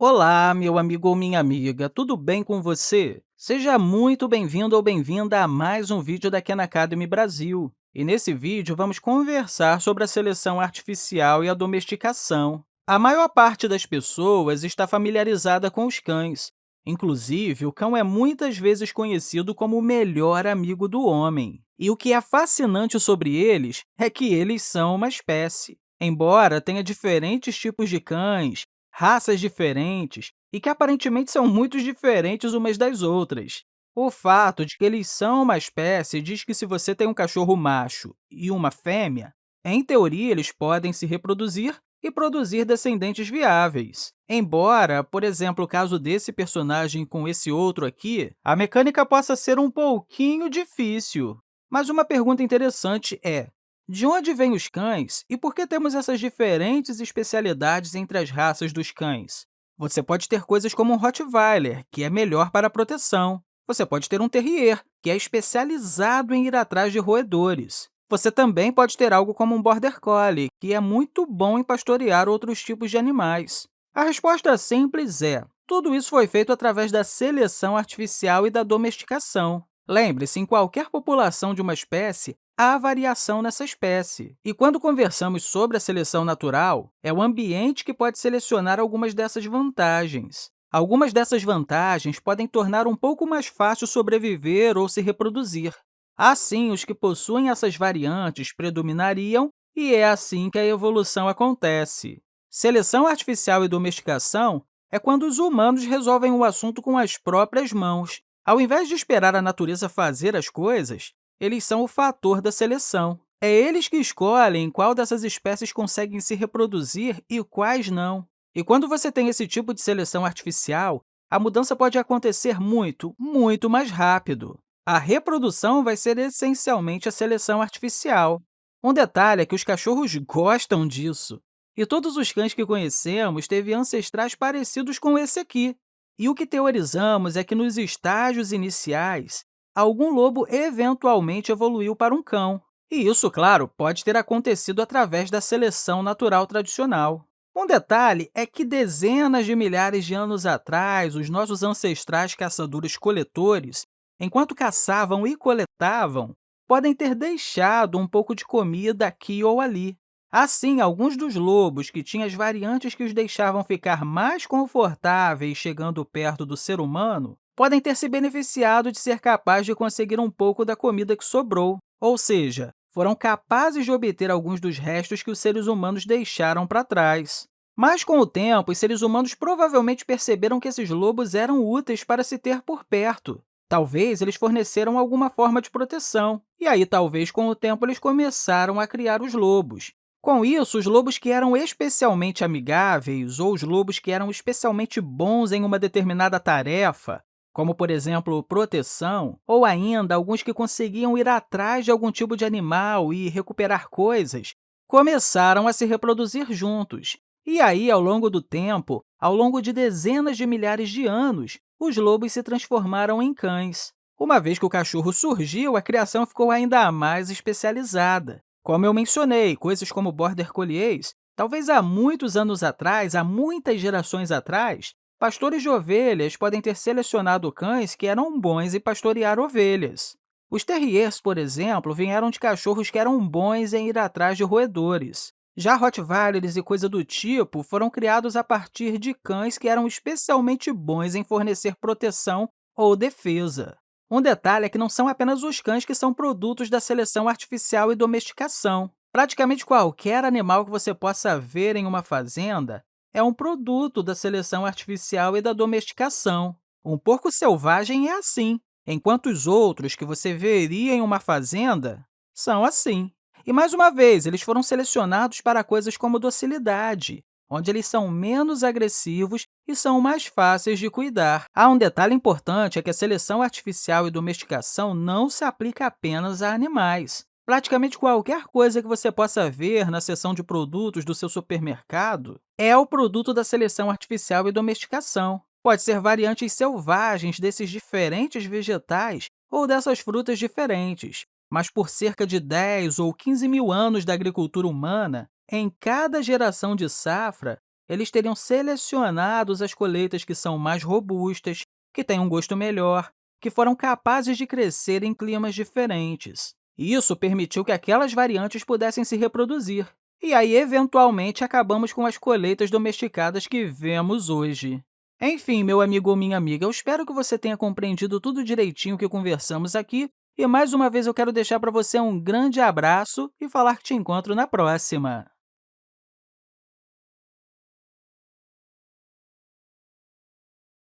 Olá, meu amigo ou minha amiga, tudo bem com você? Seja muito bem-vindo ou bem-vinda a mais um vídeo da Khan Academy Brasil. E nesse vídeo, vamos conversar sobre a seleção artificial e a domesticação. A maior parte das pessoas está familiarizada com os cães. Inclusive, o cão é muitas vezes conhecido como o melhor amigo do homem. E o que é fascinante sobre eles é que eles são uma espécie. Embora tenha diferentes tipos de cães, raças diferentes e que aparentemente são muito diferentes umas das outras. O fato de que eles são uma espécie diz que se você tem um cachorro macho e uma fêmea, em teoria, eles podem se reproduzir e produzir descendentes viáveis. Embora, por exemplo, o caso desse personagem com esse outro aqui, a mecânica possa ser um pouquinho difícil. Mas uma pergunta interessante é, de onde vêm os cães e por que temos essas diferentes especialidades entre as raças dos cães? Você pode ter coisas como um Rottweiler, que é melhor para a proteção. Você pode ter um Terrier, que é especializado em ir atrás de roedores. Você também pode ter algo como um Border Collie, que é muito bom em pastorear outros tipos de animais. A resposta simples é, tudo isso foi feito através da seleção artificial e da domesticação. Lembre-se, em qualquer população de uma espécie, há variação nessa espécie. E quando conversamos sobre a seleção natural, é o ambiente que pode selecionar algumas dessas vantagens. Algumas dessas vantagens podem tornar um pouco mais fácil sobreviver ou se reproduzir. Assim, os que possuem essas variantes predominariam e é assim que a evolução acontece. Seleção artificial e domesticação é quando os humanos resolvem o assunto com as próprias mãos. Ao invés de esperar a natureza fazer as coisas, eles são o fator da seleção. É eles que escolhem qual dessas espécies conseguem se reproduzir e quais não. E quando você tem esse tipo de seleção artificial, a mudança pode acontecer muito, muito mais rápido. A reprodução vai ser essencialmente a seleção artificial. Um detalhe é que os cachorros gostam disso. E todos os cães que conhecemos teve ancestrais parecidos com esse aqui. E o que teorizamos é que, nos estágios iniciais, algum lobo eventualmente evoluiu para um cão. E isso, claro, pode ter acontecido através da seleção natural tradicional. Um detalhe é que dezenas de milhares de anos atrás, os nossos ancestrais caçadores-coletores, enquanto caçavam e coletavam, podem ter deixado um pouco de comida aqui ou ali. Assim, alguns dos lobos que tinham as variantes que os deixavam ficar mais confortáveis chegando perto do ser humano podem ter se beneficiado de ser capaz de conseguir um pouco da comida que sobrou, ou seja, foram capazes de obter alguns dos restos que os seres humanos deixaram para trás. Mas, com o tempo, os seres humanos provavelmente perceberam que esses lobos eram úteis para se ter por perto. Talvez eles forneceram alguma forma de proteção, e aí, talvez, com o tempo, eles começaram a criar os lobos. Com isso, os lobos que eram especialmente amigáveis ou os lobos que eram especialmente bons em uma determinada tarefa como, por exemplo, proteção, ou ainda alguns que conseguiam ir atrás de algum tipo de animal e recuperar coisas, começaram a se reproduzir juntos. E aí, ao longo do tempo, ao longo de dezenas de milhares de anos, os lobos se transformaram em cães. Uma vez que o cachorro surgiu, a criação ficou ainda mais especializada. Como eu mencionei, coisas como Border Collies, talvez há muitos anos atrás, há muitas gerações atrás, Pastores de ovelhas podem ter selecionado cães que eram bons em pastorear ovelhas. Os terriers, por exemplo, vieram de cachorros que eram bons em ir atrás de roedores. Já Rottweilers e coisa do tipo foram criados a partir de cães que eram especialmente bons em fornecer proteção ou defesa. Um detalhe é que não são apenas os cães que são produtos da seleção artificial e domesticação. Praticamente qualquer animal que você possa ver em uma fazenda é um produto da seleção artificial e da domesticação. Um porco selvagem é assim, enquanto os outros que você veria em uma fazenda são assim. E, mais uma vez, eles foram selecionados para coisas como docilidade, onde eles são menos agressivos e são mais fáceis de cuidar. Há um detalhe importante, é que a seleção artificial e domesticação não se aplica apenas a animais. Praticamente qualquer coisa que você possa ver na seção de produtos do seu supermercado é o produto da seleção artificial e domesticação. Pode ser variantes selvagens desses diferentes vegetais ou dessas frutas diferentes, mas por cerca de 10 ou 15 mil anos da agricultura humana, em cada geração de safra, eles teriam selecionado as colheitas que são mais robustas, que têm um gosto melhor, que foram capazes de crescer em climas diferentes. Isso permitiu que aquelas variantes pudessem se reproduzir. E aí, eventualmente, acabamos com as colheitas domesticadas que vemos hoje. Enfim, meu amigo ou minha amiga, eu espero que você tenha compreendido tudo direitinho que conversamos aqui. E, mais uma vez, eu quero deixar para você um grande abraço e falar que te encontro na próxima!